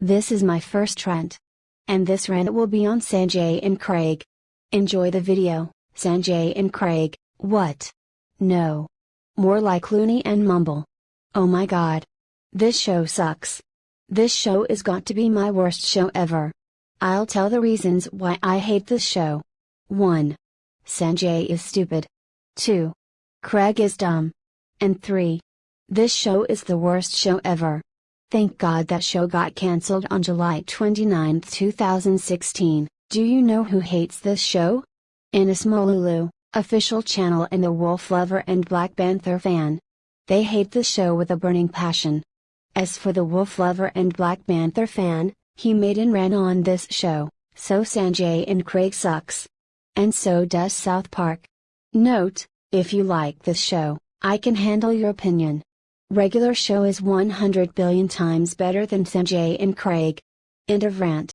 This is my first rant. And this rant will be on Sanjay and Craig. Enjoy the video, Sanjay and Craig, what? No. More like Clooney and Mumble. Oh my god. This show sucks. This show is got to be my worst show ever. I'll tell the reasons why I hate this show. 1. Sanjay is stupid. 2. Craig is dumb. And 3. This show is the worst show ever. Thank God that show got cancelled on July 29, 2016. Do you know who hates this show? Ines Molulu, official channel and the Wolf lover and Black Panther fan. They hate the show with a burning passion. As for the Wolf lover and Black Panther fan, he made and ran on this show, so Sanjay and Craig sucks. And so does South Park. Note, if you like this show, I can handle your opinion. Regular show is 100 billion times better than Sanjay and Craig. End of rant.